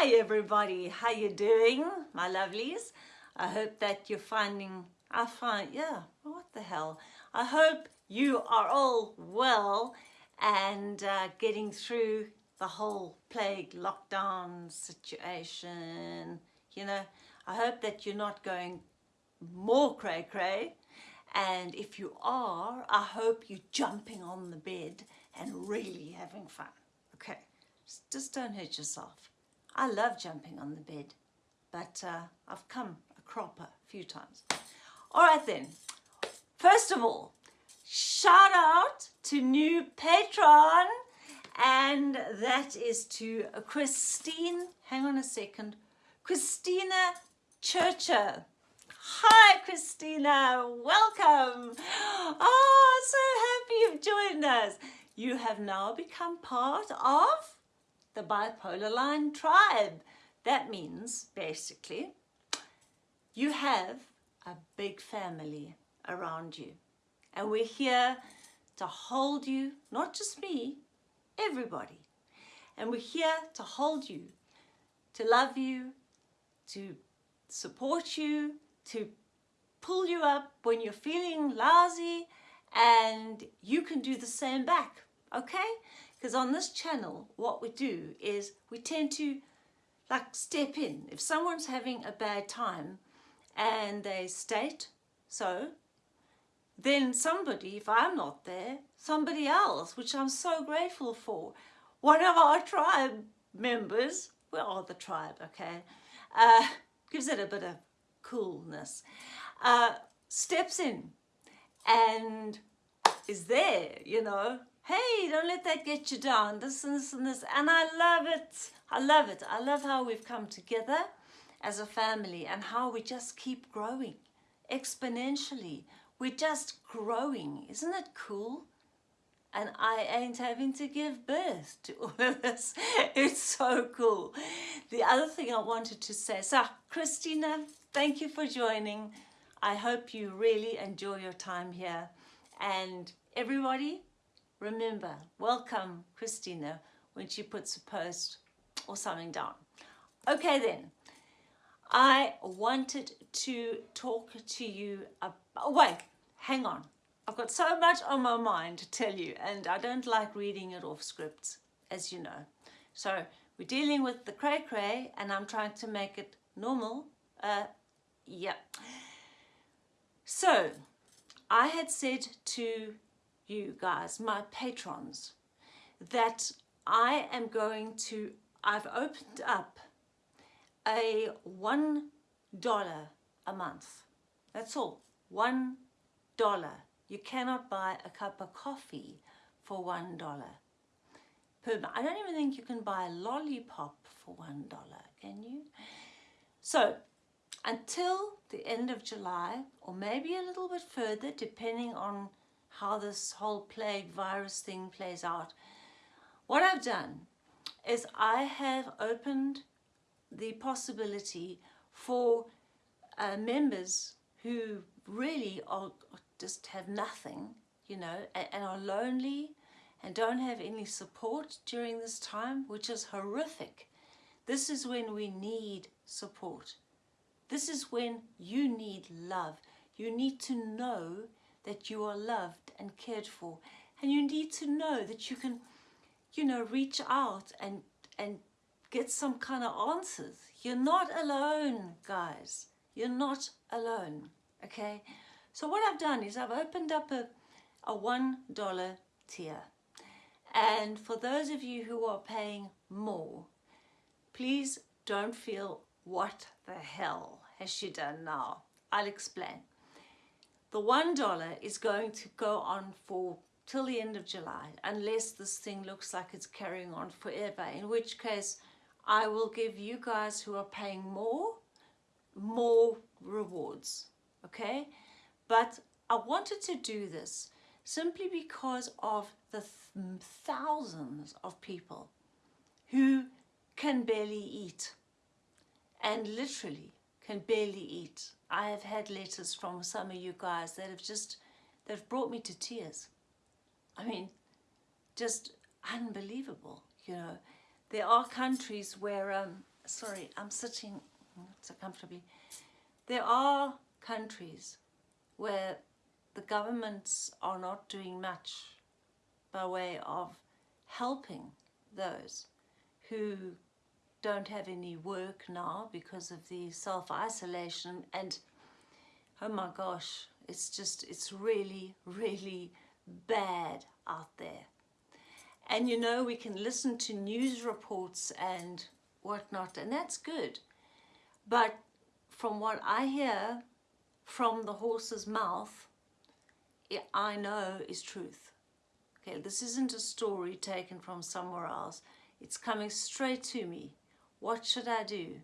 Hi everybody, how you doing, my lovelies? I hope that you're finding, I find, yeah, what the hell? I hope you are all well and uh, getting through the whole plague lockdown situation. You know, I hope that you're not going more cray cray. And if you are, I hope you're jumping on the bed and really having fun. Okay, just don't hurt yourself. I love jumping on the bed, but uh, I've come a cropper a few times. All right then, first of all, shout out to new patron, and that is to Christine, hang on a second, Christina Churcher. Hi Christina, welcome. Oh, so happy you've joined us. You have now become part of the bipolar line tribe. That means basically you have a big family around you and we're here to hold you, not just me, everybody. And we're here to hold you, to love you, to support you, to pull you up when you're feeling lousy and you can do the same back, okay? Because on this channel, what we do is we tend to like step in. If someone's having a bad time and they state so, then somebody, if I'm not there, somebody else, which I'm so grateful for, one of our tribe members, we are the tribe, okay, uh, gives it a bit of coolness, uh, steps in and is there, you know, hey, don't let that get you down, this and this and this. And I love it. I love it. I love how we've come together as a family and how we just keep growing exponentially. We're just growing. Isn't it cool? And I ain't having to give birth to all of this. It's so cool. The other thing I wanted to say, so Christina, thank you for joining. I hope you really enjoy your time here. And everybody, remember, welcome Christina when she puts a post or something down. Okay then, I wanted to talk to you about, oh wait, hang on. I've got so much on my mind to tell you and I don't like reading it off scripts, as you know. So we're dealing with the cray cray and I'm trying to make it normal. Uh, yeah. So I had said to you guys, my patrons, that I am going to, I've opened up a one dollar a month. That's all, one dollar. You cannot buy a cup of coffee for one dollar. I don't even think you can buy a lollipop for one dollar, can you? So until the end of July, or maybe a little bit further, depending on how this whole plague virus thing plays out. What I've done is I have opened the possibility for uh, members who really are just have nothing, you know, and, and are lonely and don't have any support during this time, which is horrific. This is when we need support. This is when you need love. You need to know that you are loved and cared for. And you need to know that you can, you know, reach out and, and get some kind of answers. You're not alone, guys. You're not alone, okay? So what I've done is I've opened up a, a $1 tier. And for those of you who are paying more, please don't feel what the hell has she done now? I'll explain. The $1 is going to go on for till the end of July, unless this thing looks like it's carrying on forever, in which case I will give you guys who are paying more, more rewards, okay? But I wanted to do this simply because of the th thousands of people who can barely eat and literally can barely eat. I have had letters from some of you guys that have just, that have brought me to tears. I mean, just unbelievable, you know. There are countries where um, sorry, I'm sitting so comfortably. There are countries where the governments are not doing much by way of helping those who don't have any work now because of the self-isolation. And oh my gosh it's just it's really really bad out there. And you know we can listen to news reports and whatnot and that's good. But from what I hear from the horse's mouth I know is truth. Okay this isn't a story taken from somewhere else. It's coming straight to me what should I do?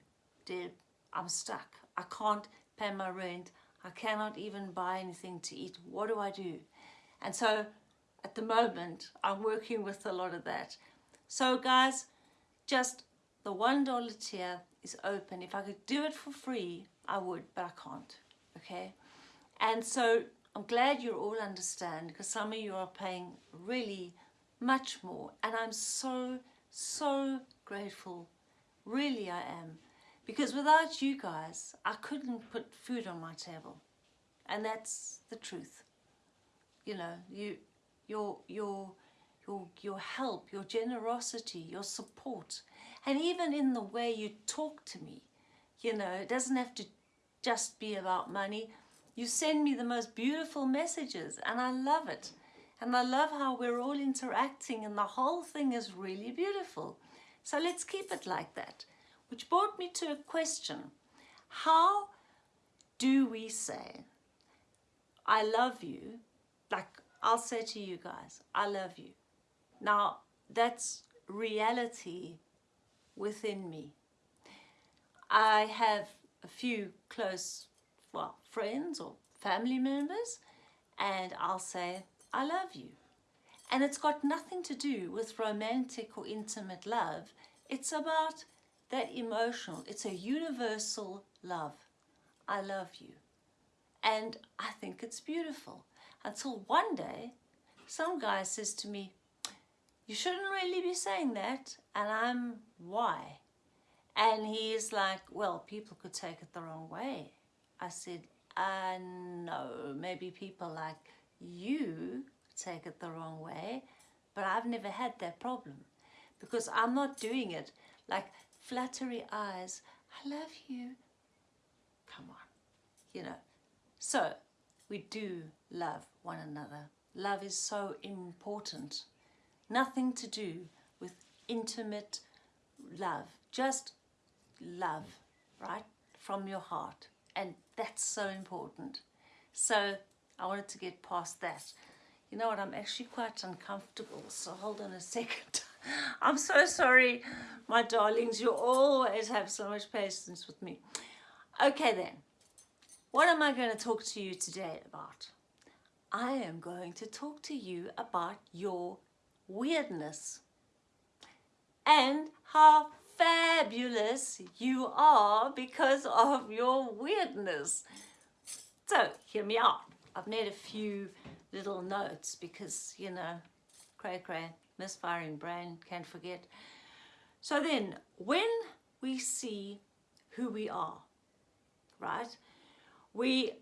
Deb, I'm stuck. I can't pay my rent. I cannot even buy anything to eat. What do I do? And so at the moment, I'm working with a lot of that. So guys, just the $1 tier is open. If I could do it for free, I would, but I can't, okay? And so I'm glad you all understand because some of you are paying really much more. And I'm so, so grateful Really I am. Because without you guys, I couldn't put food on my table. And that's the truth. You know, you, your, your, your, your help, your generosity, your support, and even in the way you talk to me, you know, it doesn't have to just be about money. You send me the most beautiful messages and I love it. And I love how we're all interacting and the whole thing is really beautiful. So let's keep it like that. Which brought me to a question. How do we say, I love you, like I'll say to you guys, I love you. Now, that's reality within me. I have a few close, well, friends or family members, and I'll say, I love you. And it's got nothing to do with romantic or intimate love. It's about that emotional. It's a universal love. I love you. And I think it's beautiful. Until one day, some guy says to me, you shouldn't really be saying that. And I'm, why? And he's like, well, people could take it the wrong way. I said, uh, no, maybe people like you take it the wrong way, but I've never had that problem because I'm not doing it like flattery eyes. I love you. Come on, you know. So we do love one another. Love is so important. Nothing to do with intimate love, just love, right? From your heart. And that's so important. So I wanted to get past that. You know what, I'm actually quite uncomfortable, so hold on a second. I'm so sorry, my darlings. You always have so much patience with me. Okay then, what am I going to talk to you today about? I am going to talk to you about your weirdness and how fabulous you are because of your weirdness. So, hear me out. I've made a few little notes because, you know, cray cray, misfiring brain, can't forget. So then, when we see who we are, right, we,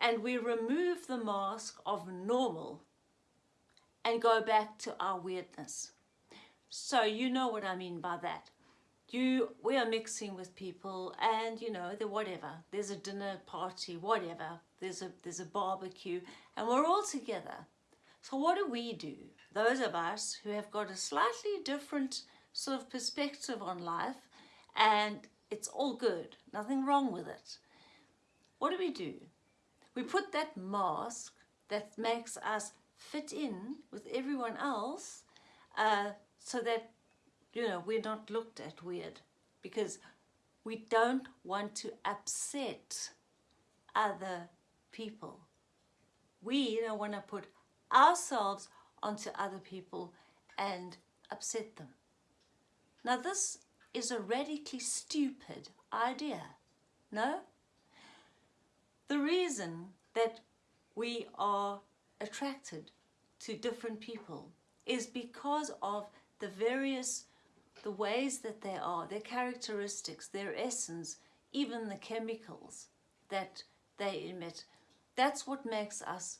and we remove the mask of normal and go back to our weirdness. So you know what I mean by that you we are mixing with people and you know the whatever. There's a dinner party whatever. There's a there's a barbecue and we're all together. So what do we do? Those of us who have got a slightly different sort of perspective on life and it's all good. Nothing wrong with it. What do we do? We put that mask that makes us fit in with everyone else uh, so that you know, we're not looked at weird because we don't want to upset other people. We don't want to put ourselves onto other people and upset them. Now this is a radically stupid idea, no? The reason that we are attracted to different people is because of the various the ways that they are, their characteristics, their essence, even the chemicals that they emit. That's what makes us,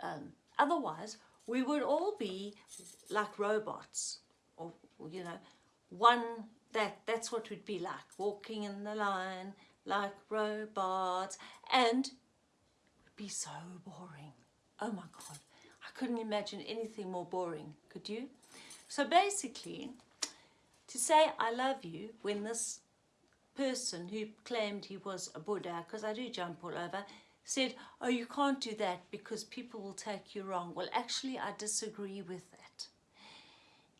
um, otherwise we would all be like robots or, you know, one, that that's what we'd be like, walking in the line like robots and be so boring. Oh my God, I couldn't imagine anything more boring, could you? So basically, to say I love you when this person who claimed he was a Buddha, because I do jump all over, said, oh, you can't do that because people will take you wrong. Well, actually, I disagree with that.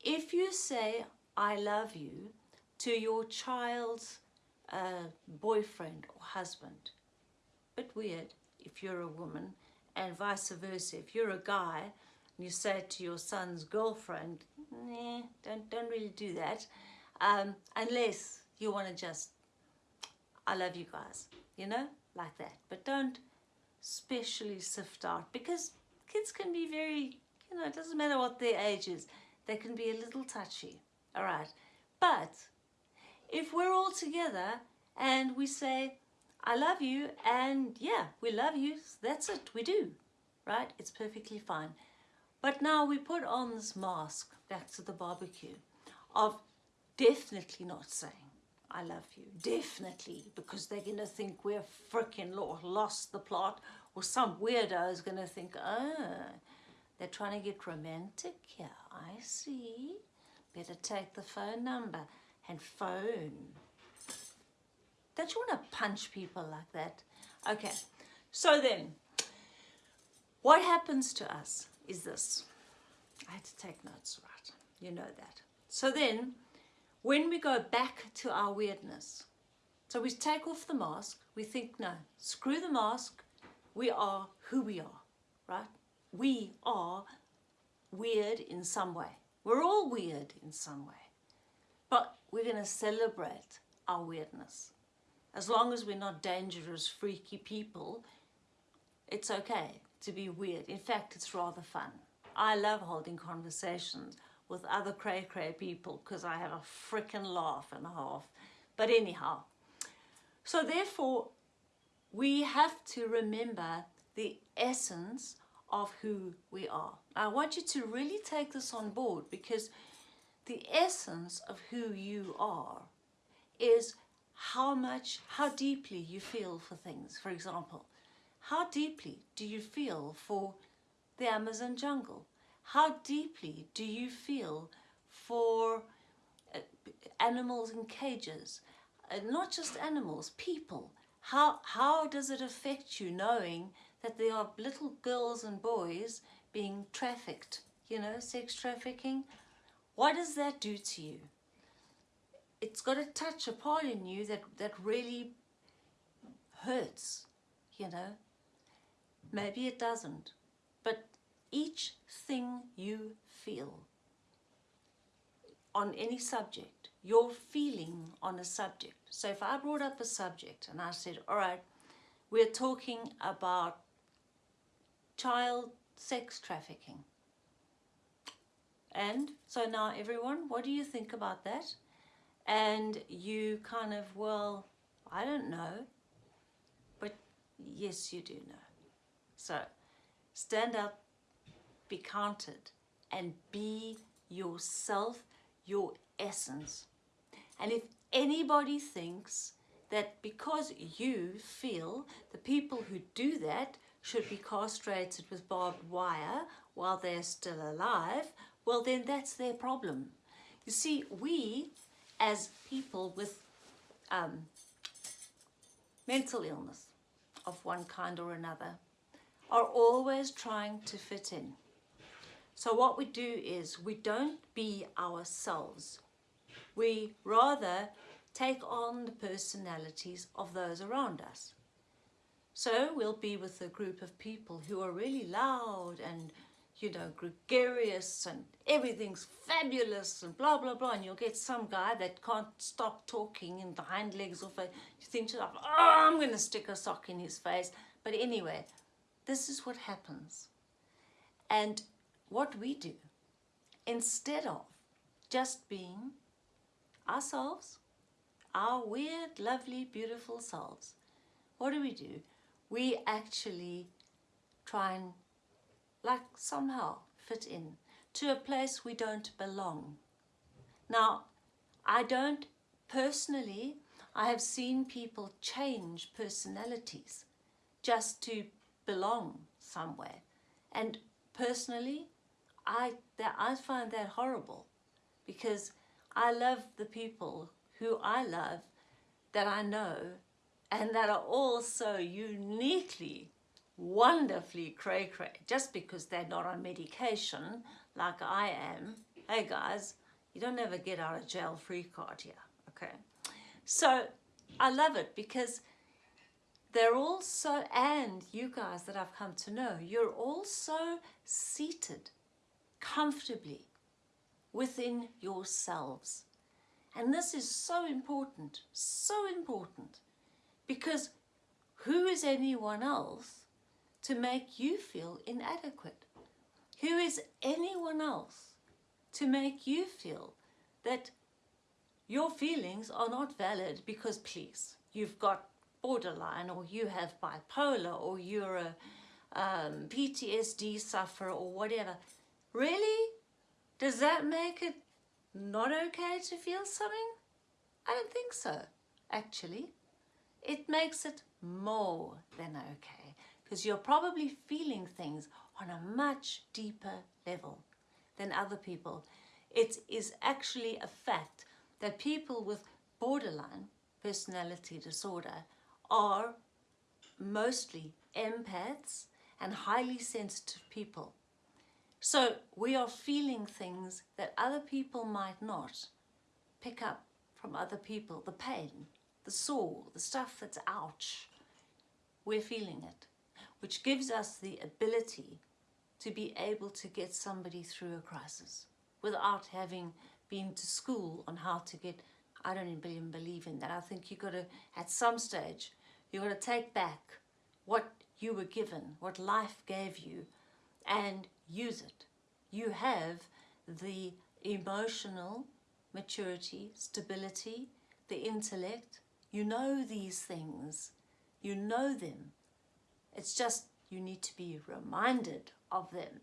If you say, I love you to your child's uh, boyfriend or husband, bit weird if you're a woman, and vice versa. If you're a guy and you say to your son's girlfriend, nah, don't, don't really do that, um, unless you want to just, I love you guys, you know, like that. But don't specially sift out because kids can be very, you know, it doesn't matter what their age is, they can be a little touchy, all right. But if we're all together and we say, I love you, and yeah, we love you, that's it, we do, right? It's perfectly fine. But now we put on this mask, back to the barbecue, of definitely not saying, I love you, definitely, because they're going to think we're freaking lost the plot, or some weirdo is going to think, oh, they're trying to get romantic here, I see. Better take the phone number and phone. Don't you want to punch people like that? Okay, so then, what happens to us is this. I had to take notes, right? You know that. So then, when we go back to our weirdness, so we take off the mask, we think, no, screw the mask, we are who we are, right? We are weird in some way. We're all weird in some way. But we're going to celebrate our weirdness. As long as we're not dangerous, freaky people, it's okay to be weird. In fact, it's rather fun. I love holding conversations with other cray-cray people because I have a freaking laugh and a half. But anyhow, so therefore, we have to remember the essence of who we are. I want you to really take this on board because the essence of who you are is how much, how deeply you feel for things. For example, how deeply do you feel for the Amazon jungle? How deeply do you feel for uh, animals in cages? Uh, not just animals, people. How, how does it affect you knowing that there are little girls and boys being trafficked, you know, sex trafficking? What does that do to you? It's got to touch a part in you that, that really hurts, you know. Maybe it doesn't, but each thing you feel on any subject, your feeling on a subject. So if I brought up a subject and I said, all right, we're talking about child sex trafficking. And so now everyone, what do you think about that? And you kind of, well, I don't know. But yes, you do know. So stand up, be counted, and be yourself, your essence. And if anybody thinks that because you feel the people who do that should be castrated with barbed wire while they're still alive, well then that's their problem. You see, we as people with um, mental illness of one kind or another are always trying to fit in. So what we do is we don't be ourselves. We rather take on the personalities of those around us. So we'll be with a group of people who are really loud and, you know, gregarious and everything's fabulous and blah, blah, blah. And you'll get some guy that can't stop talking in the hind legs of a, you think to yourself, oh, I'm going to stick a sock in his face. But anyway, this is what happens. And what we do, instead of just being ourselves, our weird, lovely, beautiful selves, what do we do? We actually try and like somehow fit in to a place we don't belong. Now, I don't personally, I have seen people change personalities just to belong somewhere. And personally, I, that, I find that horrible because I love the people who I love that I know and that are all so uniquely, wonderfully cray-cray. Just because they're not on medication like I am. Hey guys, you don't ever get out of jail free card here, okay? So I love it because they're all so, and you guys that I've come to know, you're all so seated comfortably within yourselves. And this is so important, so important, because who is anyone else to make you feel inadequate? Who is anyone else to make you feel that your feelings are not valid because please, you've got borderline or you have bipolar or you're a um, PTSD sufferer or whatever. Really? Does that make it not okay to feel something? I don't think so, actually. It makes it more than okay because you're probably feeling things on a much deeper level than other people. It is actually a fact that people with borderline personality disorder are mostly empaths and highly sensitive people. So we are feeling things that other people might not pick up from other people. The pain, the sore, the stuff that's ouch. We're feeling it, which gives us the ability to be able to get somebody through a crisis without having been to school on how to get, I don't even believe in that. I think you got to, at some stage, you got to take back what you were given, what life gave you, and use it. You have the emotional maturity, stability, the intellect. You know these things. You know them. It's just you need to be reminded of them.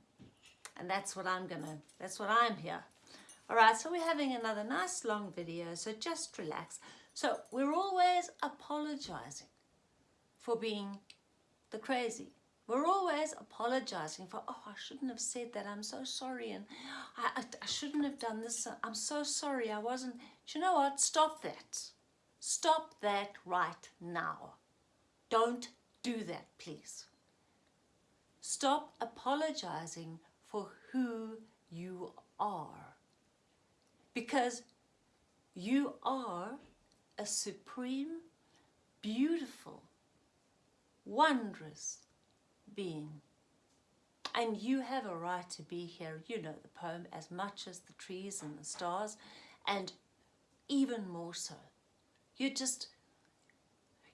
And that's what I'm gonna, that's what I'm here. All right, so we're having another nice long video, so just relax. So we're always apologizing for being the crazy. We're always apologizing for, oh, I shouldn't have said that. I'm so sorry. And I, I, I shouldn't have done this. I'm so sorry. I wasn't. Do you know what? Stop that. Stop that right now. Don't do that, please. Stop apologizing for who you are. Because you are a supreme, beautiful, wondrous being. And you have a right to be here, you know the poem, as much as the trees and the stars, and even more so. You just,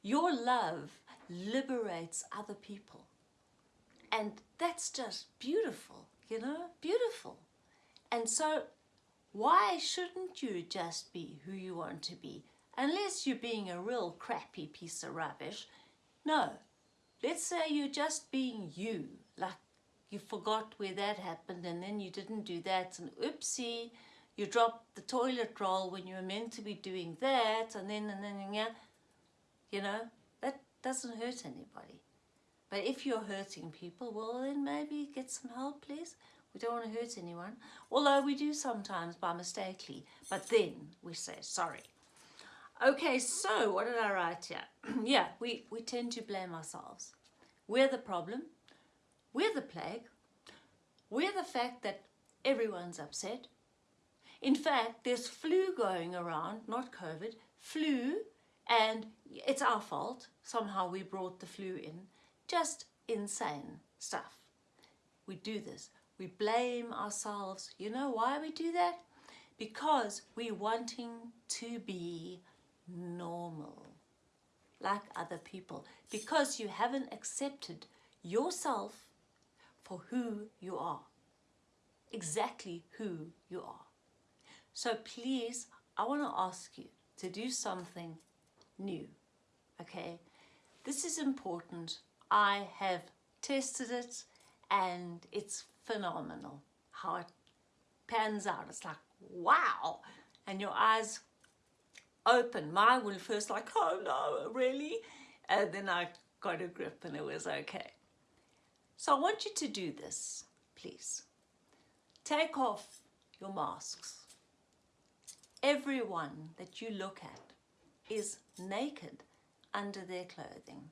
your love liberates other people. And that's just beautiful, you know, beautiful. And so why shouldn't you just be who you want to be? Unless you're being a real crappy piece of rubbish. No, let's say you're just being you, like you forgot where that happened and then you didn't do that and oopsie, you dropped the toilet roll when you were meant to be doing that and then and then, yeah, you know, that doesn't hurt anybody. But if you're hurting people, well then maybe get some help please. We don't want to hurt anyone. Although we do sometimes by mistakenly, but then we say sorry. Okay, so what did I write here? yeah, we, we tend to blame ourselves. We're the problem. We're the plague. We're the fact that everyone's upset. In fact, there's flu going around, not COVID, flu, and it's our fault. Somehow we brought the flu in. Just insane stuff. We do this. We blame ourselves. You know why we do that? Because we're wanting to be normal like other people because you haven't accepted yourself for who you are exactly who you are so please I want to ask you to do something new, okay? This is important. I have tested it and it's phenomenal how it pans out. It's like, wow. And your eyes open. Mine were first like, oh no, really? And then I got a grip and it was okay. So I want you to do this, please. Take off your masks. Everyone that you look at is naked under their clothing,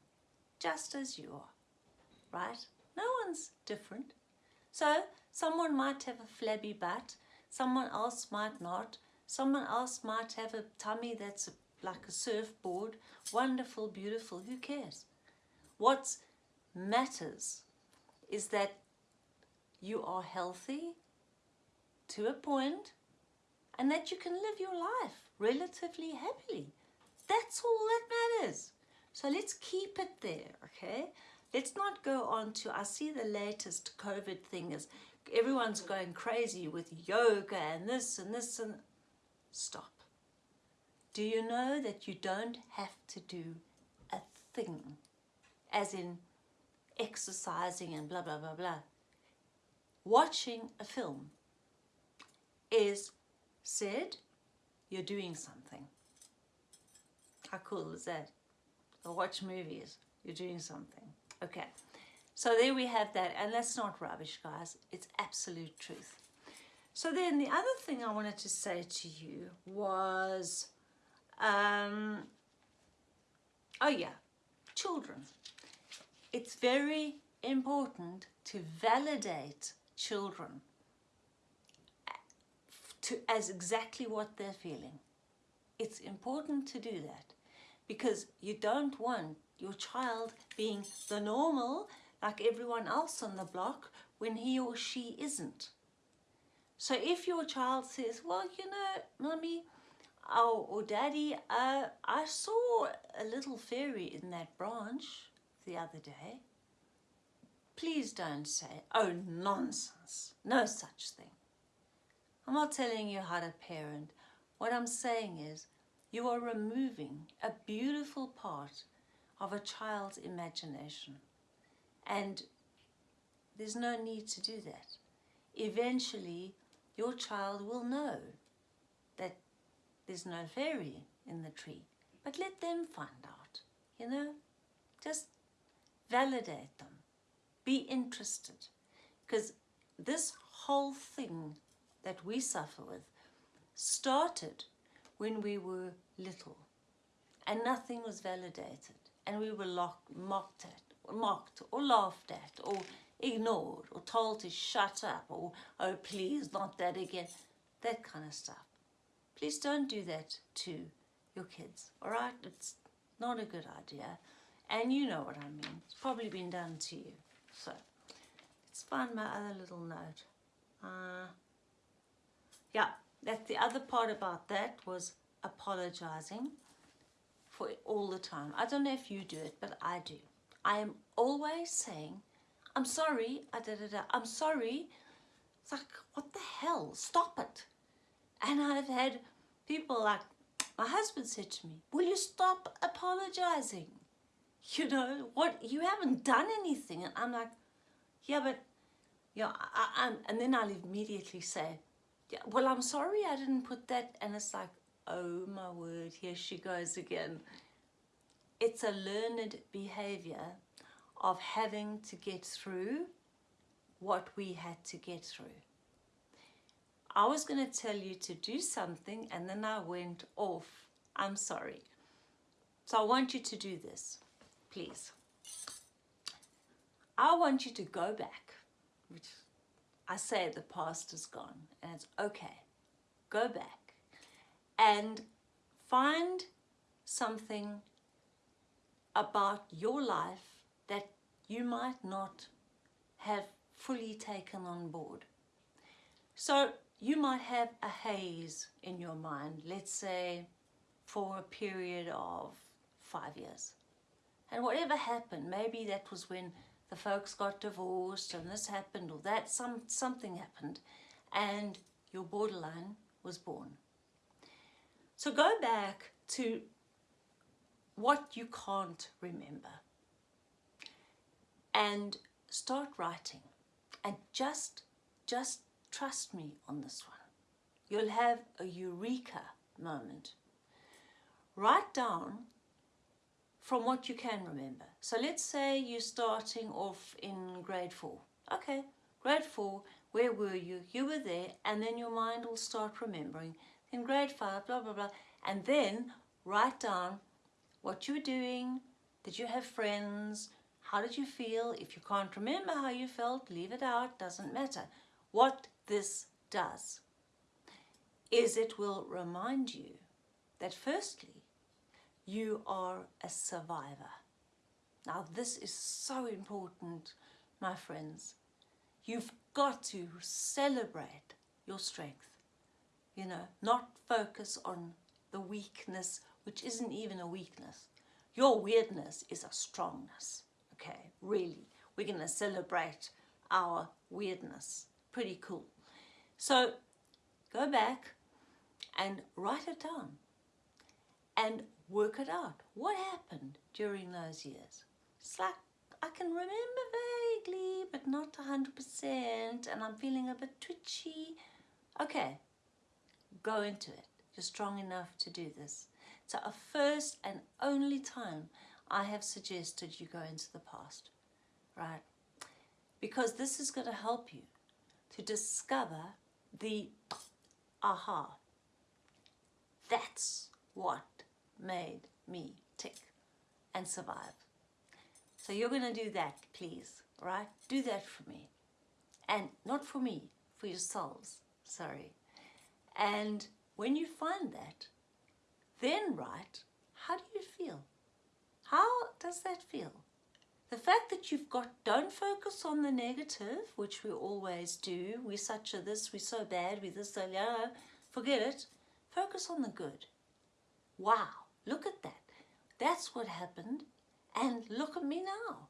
just as you are, right? No one's different. So someone might have a flabby butt, someone else might not, someone else might have a tummy that's like a surfboard, wonderful, beautiful, who cares? What matters is that you are healthy to a point and that you can live your life relatively happily. That's all that matters. So let's keep it there, okay? Let's not go on to, I see the latest COVID thing is everyone's going crazy with yoga and this and this and stop. Do you know that you don't have to do a thing, as in exercising and blah, blah, blah, blah. Watching a film is said you're doing something. How cool is that? Or watch movies, you're doing something. Okay, so there we have that, and that's not rubbish, guys. It's absolute truth. So then the other thing I wanted to say to you was, um, oh yeah, children. It's very important to validate children to, as exactly what they're feeling. It's important to do that because you don't want your child being the normal like everyone else on the block when he or she isn't. So if your child says, well, you know, mommy oh, or daddy, uh, I saw a little fairy in that branch the other day. Please don't say, oh, nonsense, no such thing. I'm not telling you how to parent. What I'm saying is you are removing a beautiful part of a child's imagination. And there's no need to do that. Eventually, your child will know that there's no fairy in the tree. But let them find out, you know? Just validate them. Be interested. Because this whole thing that we suffer with started when we were little and nothing was validated and we were locked, mocked at, mocked or laughed at or ignored or told to shut up or oh please not that again that kind of stuff. Please don't do that to your kids all right? It's not a good idea. And you know what I mean. It's probably been done to you. So let's find my other little note. Uh, yeah, that the other part about that was apologizing for all the time. I don't know if you do it, but I do. I am always saying, I'm sorry, I da da da, I'm sorry. It's like, what the hell? Stop it. And I've had people like, my husband said to me, will you stop apologizing? You know, what, you haven't done anything. And I'm like, yeah, but, yeah, I, I'm, and then I'll immediately say, yeah, well, I'm sorry I didn't put that. And it's like, oh my word, here she goes again. It's a learned behavior of having to get through what we had to get through. I was going to tell you to do something and then I went off. I'm sorry. So I want you to do this, please. I want you to go back, which I say the past is gone and it's okay. Go back and find something about your life that you might not have fully taken on board. So you might have a haze in your mind, let's say for a period of five years. And whatever happened, maybe that was when the folks got divorced and this happened or that, some, something happened and your borderline was born. So go back to what you can't remember and start writing. And just just trust me on this one. You'll have a eureka moment. Write down from what you can remember. So let's say you're starting off in grade four. Okay grade four where were you? You were there and then your mind will start remembering in grade five blah blah blah. And then write down what you were doing. Did you have friends how did you feel? If you can't remember how you felt, leave it out, doesn't matter. What this does is it will remind you that firstly, you are a survivor. Now this is so important, my friends. You've got to celebrate your strength. You know, not focus on the weakness, which isn't even a weakness. Your weirdness is a strongness really. We're going to celebrate our weirdness. Pretty cool. So go back and write it down and work it out. What happened during those years? It's like I can remember vaguely, but not 100%, and I'm feeling a bit twitchy. Okay, go into it. You're strong enough to do this. So a first and only time I have suggested you go into the past, right? Because this is going to help you to discover the aha. That's what made me tick and survive. So you're going to do that, please, right? Do that for me. And not for me, for yourselves, sorry. And when you find that, then write, how do you feel? How does that feel? The fact that you've got, don't focus on the negative, which we always do. We're such a this, we're so bad, we're this, so yeah, forget it. Focus on the good. Wow, look at that. That's what happened. And look at me now.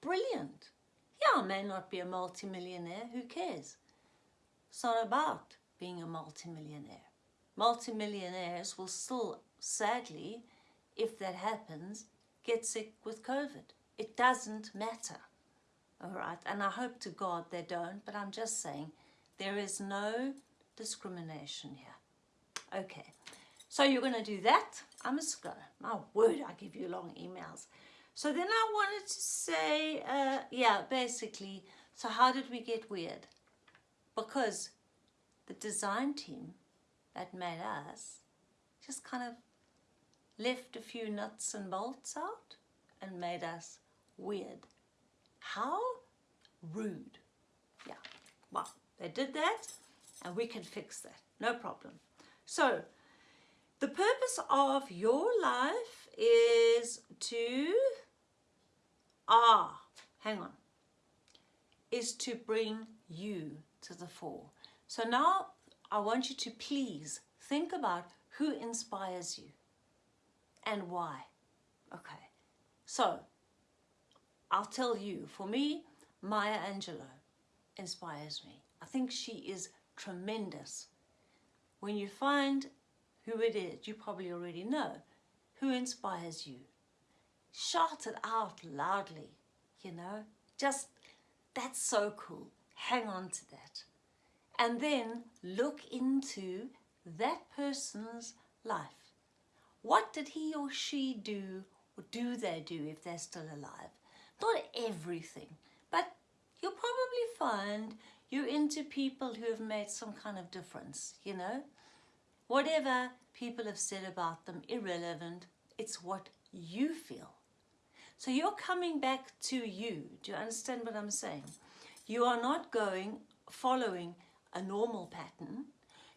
Brilliant. Yeah, I may not be a multimillionaire, who cares? It's not about being a multimillionaire. Multimillionaires will still, sadly, if that happens, get sick with COVID. It doesn't matter. All right. And I hope to God they don't, but I'm just saying there is no discrimination here. Okay. So you're going to do that. I must go. My word, I give you long emails. So then I wanted to say, uh, yeah, basically, so how did we get weird? Because the design team that made us just kind of left a few nuts and bolts out and made us weird. How rude. Yeah, well, they did that and we can fix that, no problem. So, the purpose of your life is to, ah, hang on, is to bring you to the fore. So now I want you to please think about who inspires you and why. Okay, so I'll tell you, for me, Maya Angelou inspires me. I think she is tremendous. When you find who it is, you probably already know who inspires you. Shout it out loudly, you know, just that's so cool. Hang on to that. And then look into that person's life. What did he or she do or do they do if they're still alive? Not everything, but you'll probably find you're into people who have made some kind of difference, you know? Whatever people have said about them, irrelevant, it's what you feel. So you're coming back to you. Do you understand what I'm saying? You are not going, following a normal pattern.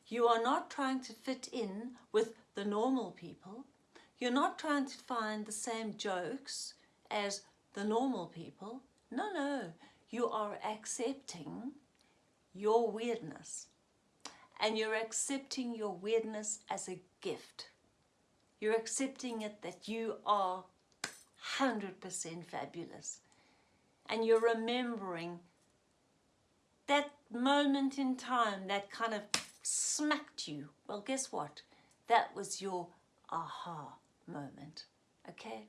You are not trying to fit in with the normal people. You're not trying to find the same jokes as the normal people. No, no. You are accepting your weirdness. And you're accepting your weirdness as a gift. You're accepting it that you are 100% fabulous. And you're remembering that moment in time that kind of smacked you. Well, guess what? that was your aha moment. Okay?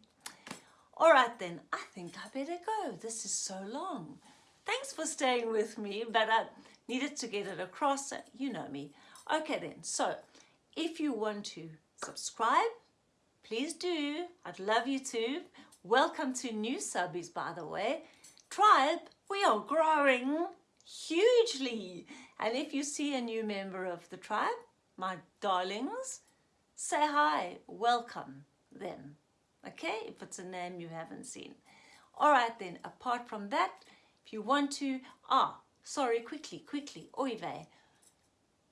All right then, I think I better go. This is so long. Thanks for staying with me, but I needed to get it across. Uh, you know me. Okay then, so if you want to subscribe, please do. I'd love you to. Welcome to new subbies, by the way. Tribe, we are growing hugely. And if you see a new member of the tribe, my darlings, say hi, welcome them. Okay, if it's a name you haven't seen. All right then, apart from that, if you want to, ah, sorry, quickly, quickly, oive,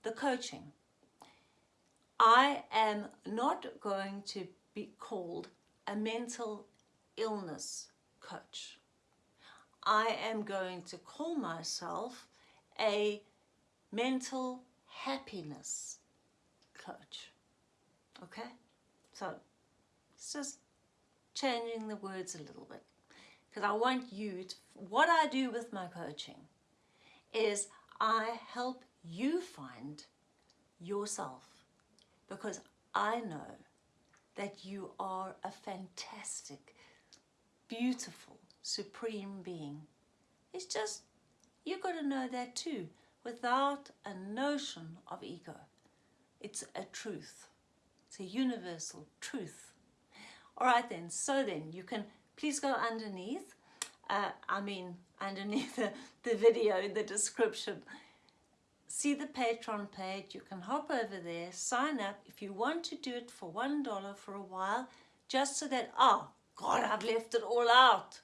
the coaching. I am not going to be called a mental illness coach. I am going to call myself a mental happiness coach. Okay? So it's just changing the words a little bit because I want you to, what I do with my coaching is I help you find yourself because I know that you are a fantastic, beautiful, supreme being. It's just, you've got to know that too, without a notion of ego. It's a truth. It's a universal truth. All right then, so then you can please go underneath, uh, I mean underneath the, the video in the description see the Patreon page. You can hop over there, sign up if you want to do it for $1 for a while, just so that, oh, God, I've left it all out.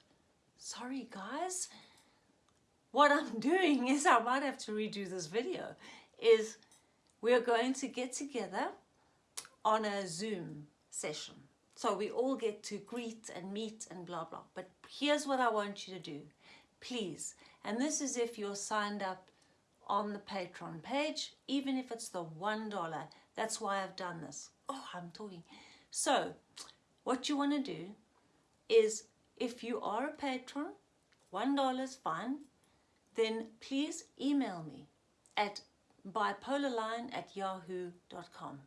Sorry, guys. What I'm doing is, I might have to redo this video, is we're going to get together on a Zoom session. So we all get to greet and meet and blah, blah. But here's what I want you to do. Please, and this is if you're signed up on the Patreon page, even if it's the $1. That's why I've done this. Oh, I'm talking. So, what you want to do is, if you are a patron, $1 is fine, then please email me at bipolarline at yahoo.com.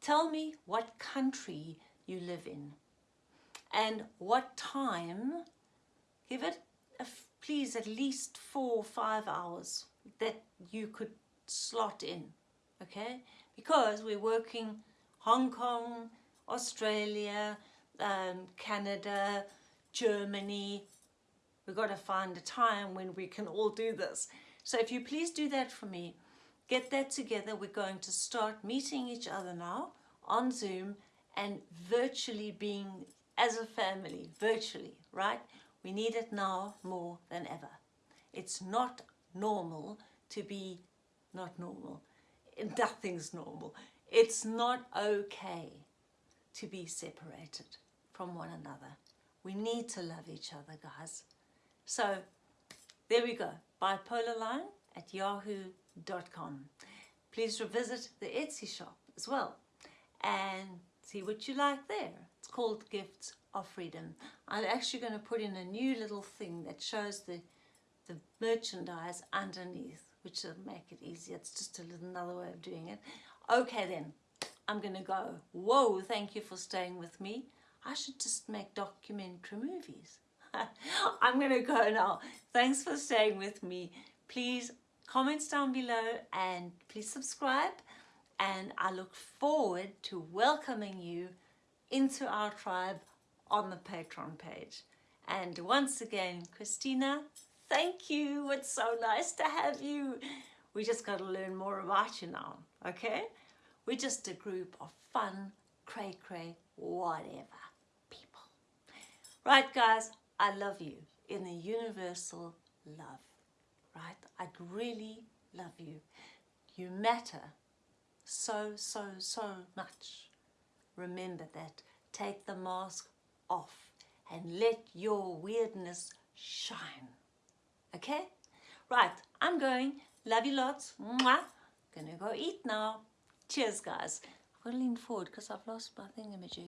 Tell me what country you live in and what time. Give it, please, at least four or five hours that you could slot in, okay? Because we're working Hong Kong, Australia, um, Canada, Germany. We've got to find a time when we can all do this. So if you please do that for me, get that together. We're going to start meeting each other now on Zoom and virtually being as a family, virtually, right? We need it now more than ever. It's not normal to be not normal. Nothing's normal. It's not okay to be separated from one another. We need to love each other, guys. So there we go. Bipolarline at yahoo.com. Please revisit the Etsy shop as well and see what you like there. It's called Gifts of Freedom. I'm actually going to put in a new little thing that shows the the merchandise underneath, which will make it easier. It's just a little another way of doing it. Okay then, I'm gonna go. Whoa, thank you for staying with me. I should just make documentary movies. I'm gonna go now. Thanks for staying with me. Please comments down below and please subscribe. And I look forward to welcoming you into our tribe on the Patreon page. And once again, Christina, Thank you. It's so nice to have you. We just got to learn more about you now, okay? We're just a group of fun, cray-cray, whatever people. Right, guys, I love you in the universal love, right? I really love you. You matter so, so, so much. Remember that. Take the mask off and let your weirdness shine. Okay? Right, I'm going. Love you lots. Mwah. Gonna go eat now. Cheers, guys. I've to lean forward because I've lost my thingamajig.